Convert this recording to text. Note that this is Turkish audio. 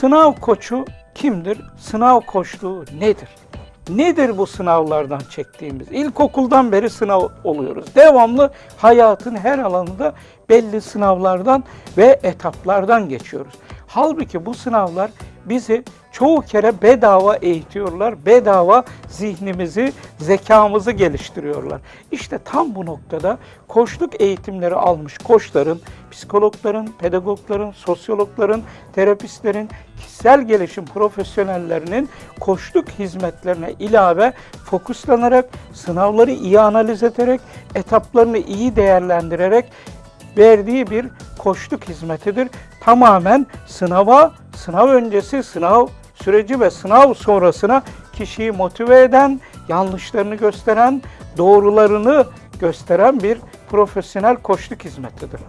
Sınav koçu kimdir? Sınav koçluğu nedir? Nedir bu sınavlardan çektiğimiz? İlkokuldan beri sınav oluyoruz. Devamlı hayatın her alanında belli sınavlardan ve etaplardan geçiyoruz. Halbuki bu sınavlar bizi çoğu kere bedava eğitiyorlar. Bedava zihnimizi, zekamızı geliştiriyorlar. İşte tam bu noktada koçluk eğitimleri almış koçların, psikologların, pedagogların, sosyologların, terapistlerin, kişisel gelişim profesyonellerinin koçluk hizmetlerine ilave fokuslanarak, sınavları iyi analiz ederek, etaplarını iyi değerlendirerek verdiği bir koçluk hizmetidir. Tamamen sınava, sınav öncesi, sınav süreci ve sınav sonrasına kişiyi motive eden, yanlışlarını gösteren, doğrularını gösteren bir profesyonel koçluk hizmetidir.